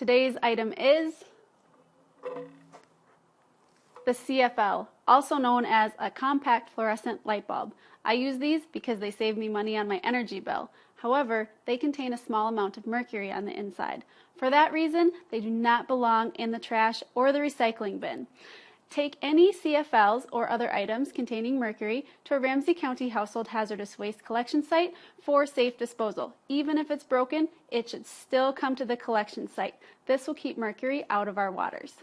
Today's item is the CFL, also known as a compact fluorescent light bulb. I use these because they save me money on my energy bill. However, they contain a small amount of mercury on the inside. For that reason, they do not belong in the trash or the recycling bin. Take any CFLs or other items containing mercury to a Ramsey County Household Hazardous Waste Collection Site for safe disposal. Even if it's broken, it should still come to the collection site. This will keep mercury out of our waters.